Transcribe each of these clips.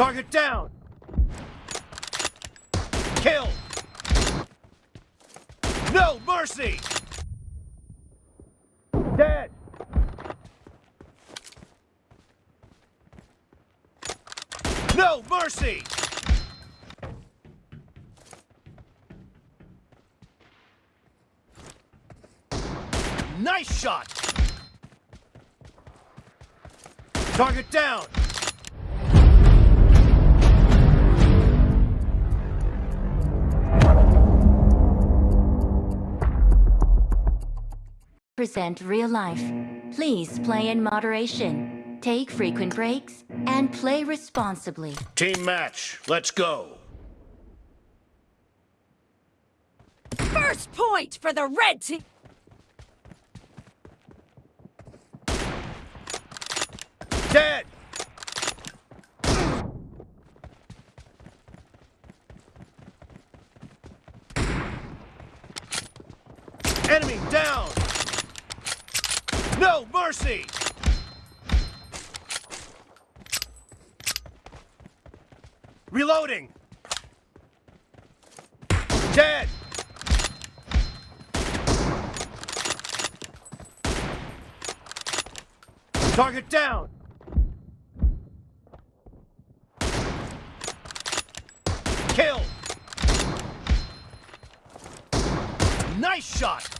Target down! Kill! No mercy! Dead! No mercy! Nice shot! Target down! Present real life. Please play in moderation. Take frequent breaks and play responsibly. Team match, let's go! First point for the red team. Dead! Enemy down! No mercy! Reloading! Dead! Target down! Kill! Nice shot!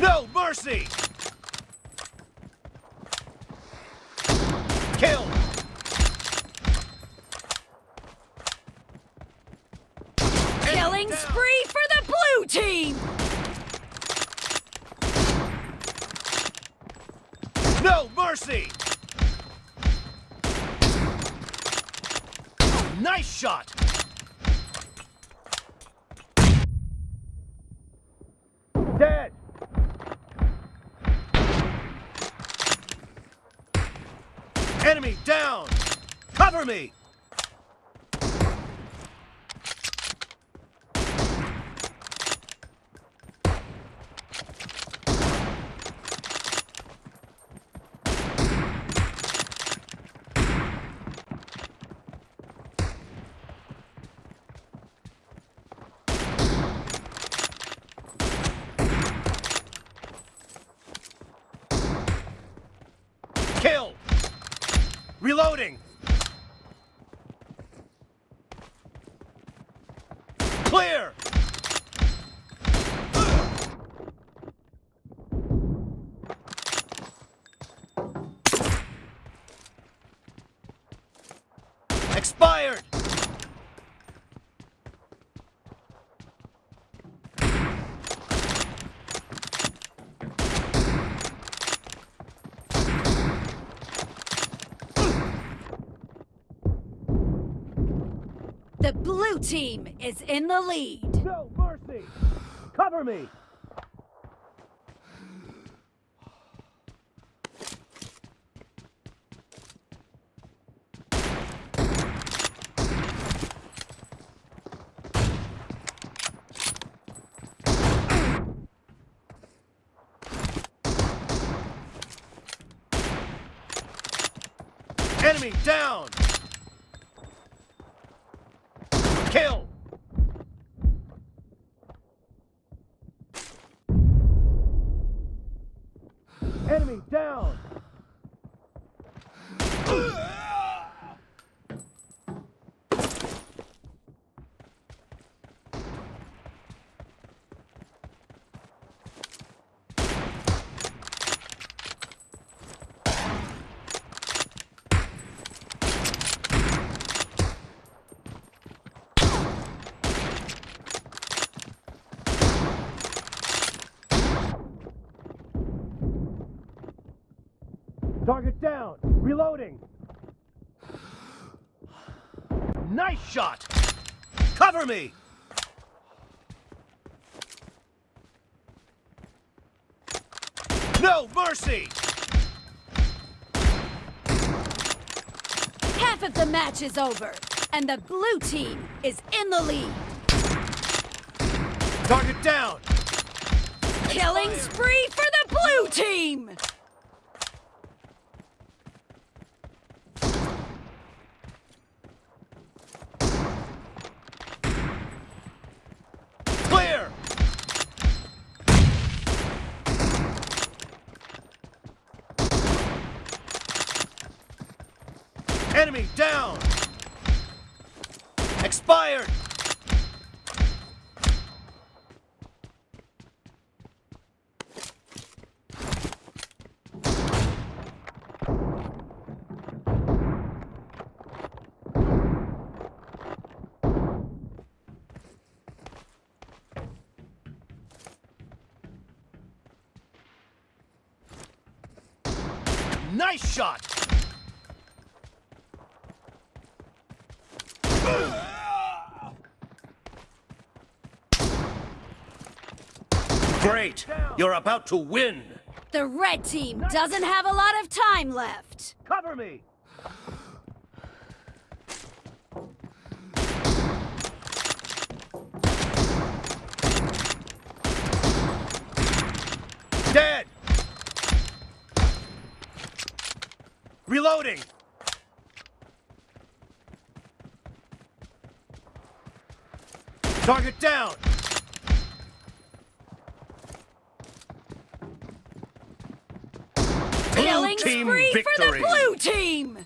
No mercy! Kill! Killing spree for the blue team. No mercy! Nice shot! Dead! Enemy down! Cover me! Kill! Reloading! Clear! Expired! The blue team is in the lead. No mercy! Cover me! Enemy down! Kill! Enemy down! Target down! Reloading! Nice shot! Cover me! No mercy! Half of the match is over, and the blue team is in the lead. Target down! Killing spree for the blue team! Clear! Enemy down! Expired! Nice shot! Great! You're about to win! The red team doesn't have a lot of time left. Cover me! Dead! Reloading! Target down! Blue Killing team victory! for the blue team!